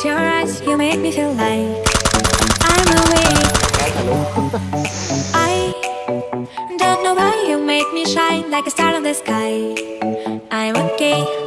at your eyes, you make me feel like I'm awake. I don't know why you make me shine like a star in the sky. I'm okay.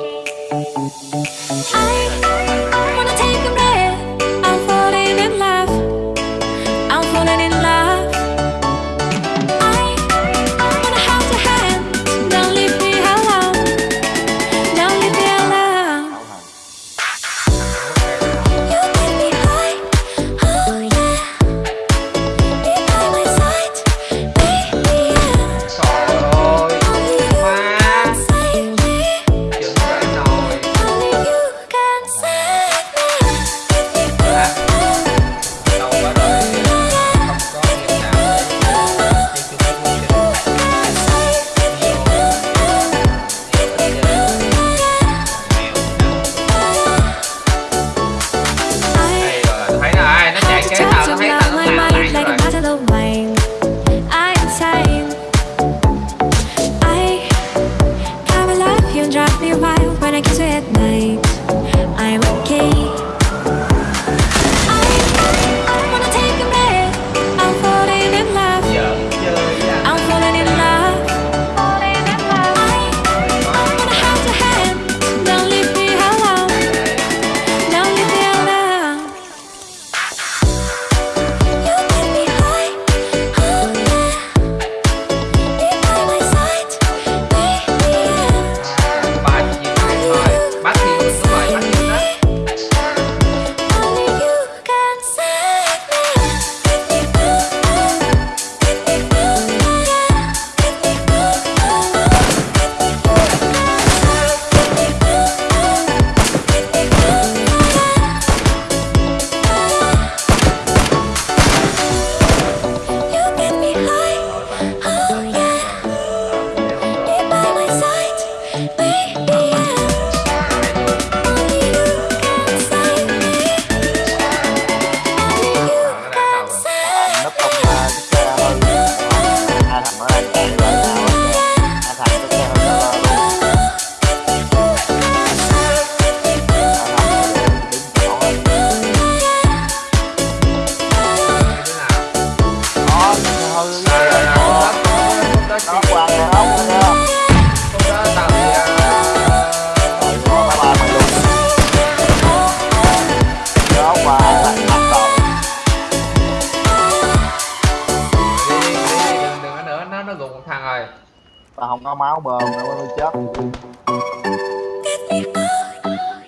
máu bơm nữa mới chết.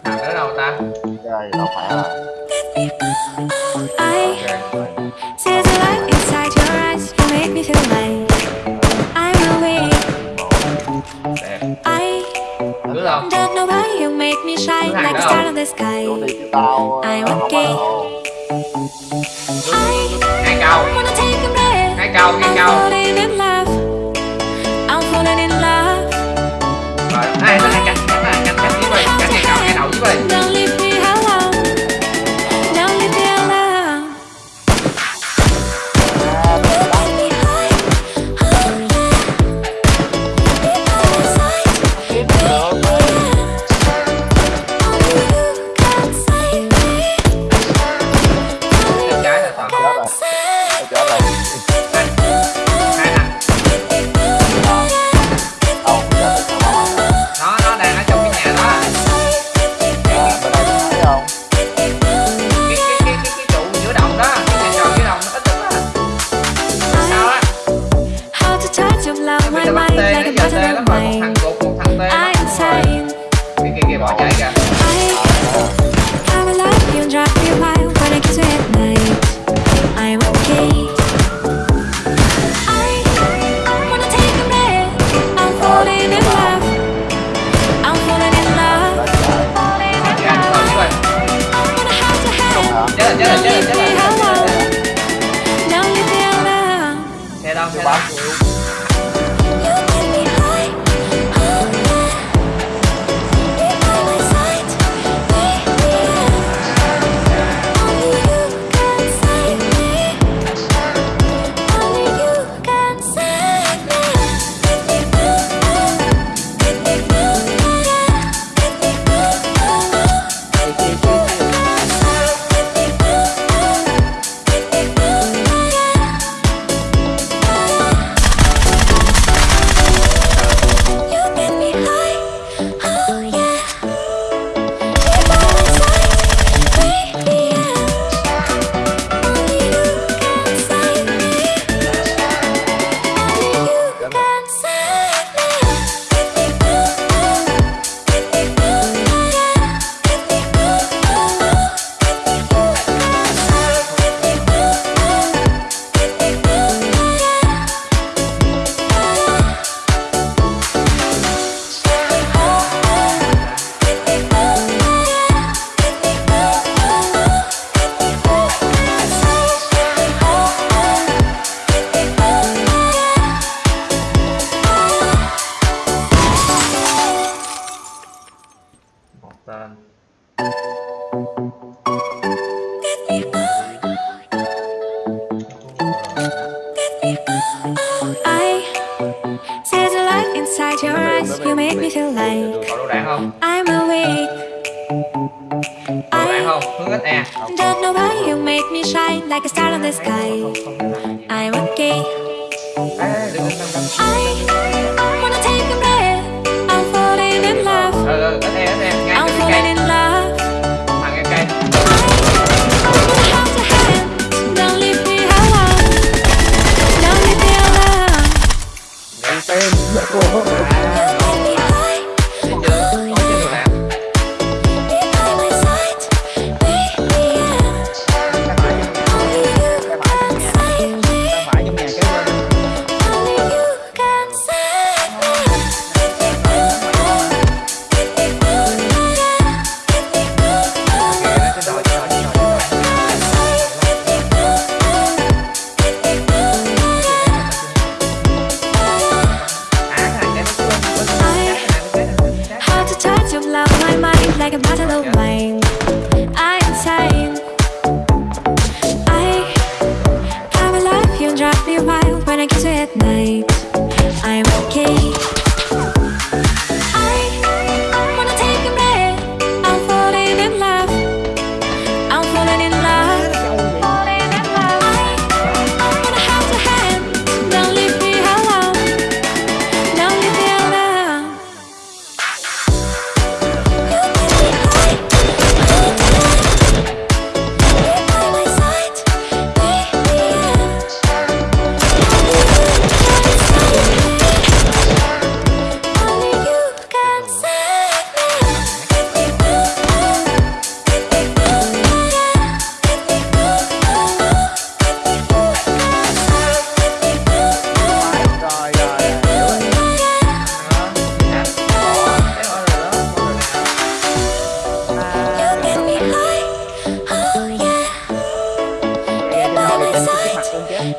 Nằm đó đâu ta? Đây đâu phải rồi Don't nobody who make me shine like a star in the sky. I want gay. Ngay cầu Ngay cầu, ngay cầu on the sky. I'm okay. I, I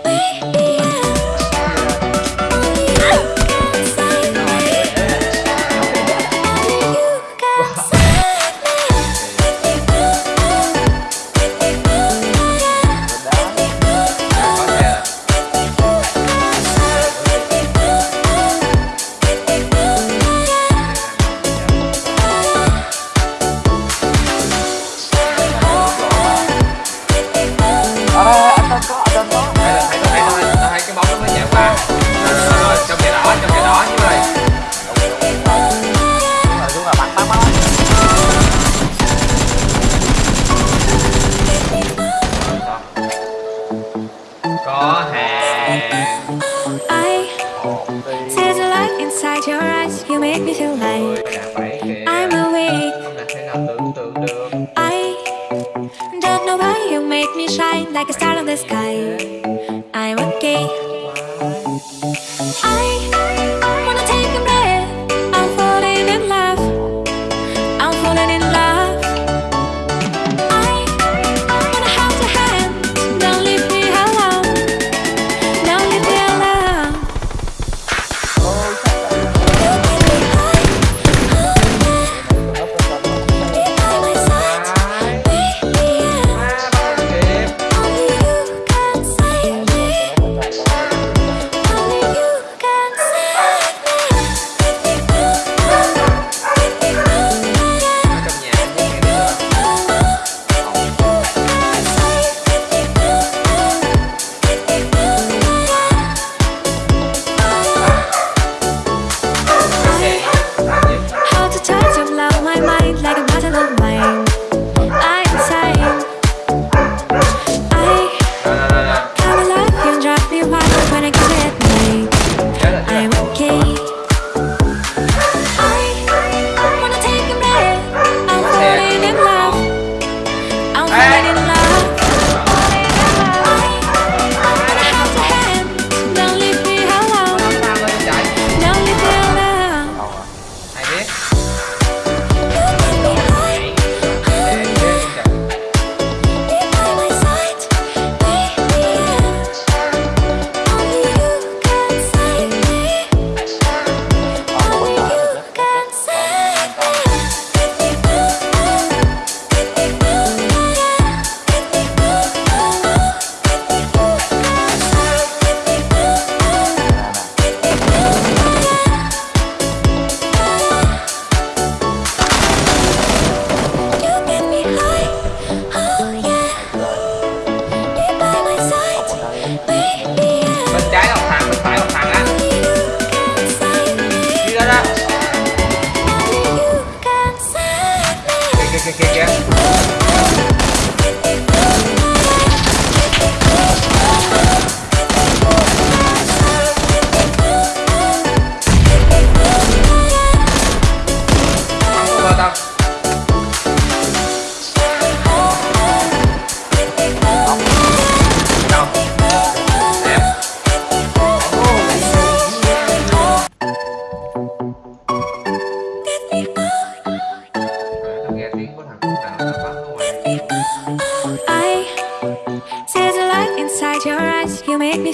we There's a light inside your eyes. You make me feel like I'm awake. I don't know why you make me shine Like a star in the sky.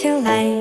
You make